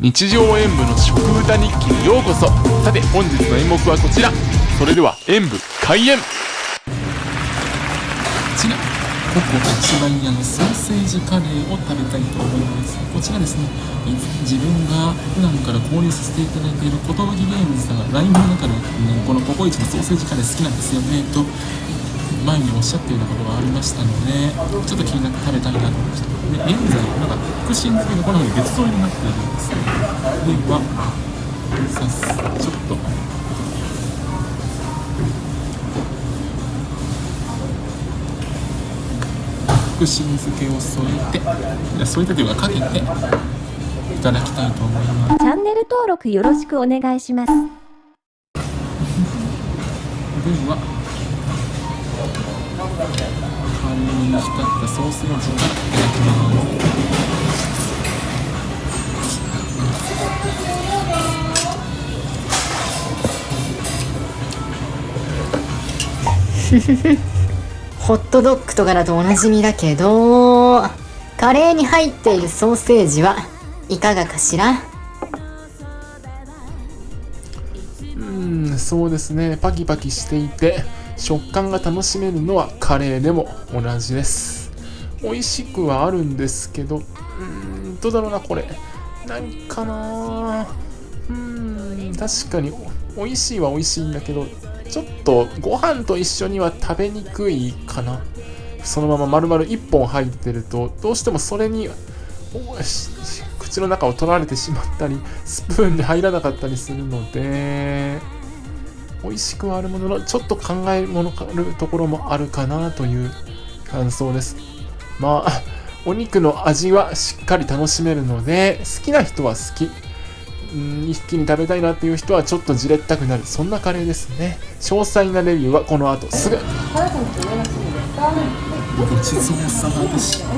日常演舞の食歌日記にようこそ。さて本日の演目はこちら。それでは演舞開演。こちらココ一番屋のソーセージカレーを食べたいと思います。こちらですね自分が普段から購入させていただいている寿ゲームズさんが LINE の中で、ね、このココイチのソーセージカレー好きなんですよねと前におっしゃっていたことがありましたのでちょっと気になって食べたいなと思いました。で現在まだ福神漬けがこのように別添えになっているんですではさすちょっと福神漬けを添えていや添えてというかかけていただきたいと思います。チャンネル登録よろしくお願いします。ではカレーに浸ったソーセージからいただきますホットドッグとかだとおなじみだけどカレーに入っているソーセージはいかがかしら？うんそうですね。パキパキしていて食感が楽しめるのはカレーでも同じです。美味しくはあるんですけどうーんどうだろうなこれ。何かなうーん確かに美味しいは美味しいんだけどちょっとご飯と一緒には食べにくいかな。そのまま丸々1本入ってるとどうしてもそれに口の中を取られてしまったりスプーンで入らなかったりするので美味しくはあるもののちょっと考えものるところもあるかなという感想です。まあ お肉の味はしっかり楽しめるので好きな人は好き。一気に食べたいなっていう人はちょっとじれったくなる。そんなカレーですね。詳細なレビューはこの後すぐ。ごちそうさまでした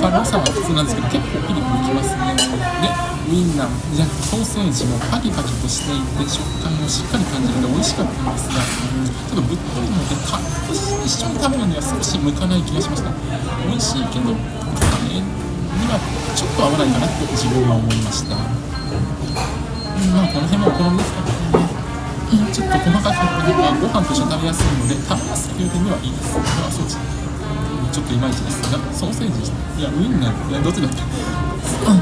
辛さは普通なん。ですけど結構ピリピリきますねでウインナーじゃソーセージもパキパキとしていて食感もしっかり感じるので美味しかったんですが、ちょっとぶっといのでカッとして一緒に食べるには少し向かない気がしました美味しいけどカレーにはちょっと合わないかなと自分は思いました、まあこの辺もお好みですかねちょっと細かくね、まあ、ご飯と一緒に食べやす。いので食べやすいという点ではいいですまあそうちょっといまいちですがソーセージいやウインナーいやどっちだっけ、うん、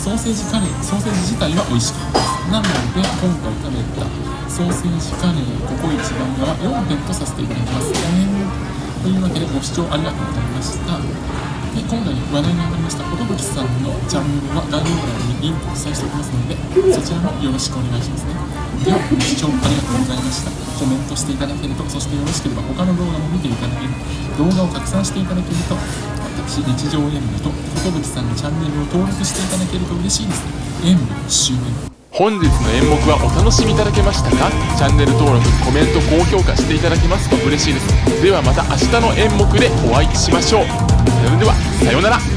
ソーセージカレーソーセージ自体は美味しかったですなので今回食べたソーセージカレーココイチ番屋は4点とさせていた。だきますねというわけでご視聴ありがとうございましたで今回話題に上がりました寿さんのチャンネルは概要欄にリンクを記載しておきますのでそちらもよろしくお願いしますね。視聴ありがとうございましたコメントしていただけるとそしてよろしければ他の動画も見ていただける動画を拡散していただけると私日常演舞と寿さんのチャンネルを登録していただけると嬉しいです演舞終演本日の演目はお楽しみいただけましたかチャンネル登録コメント高評価していただけますと嬉しいですではまた明日の演目でお会いしましょうそれではさようなら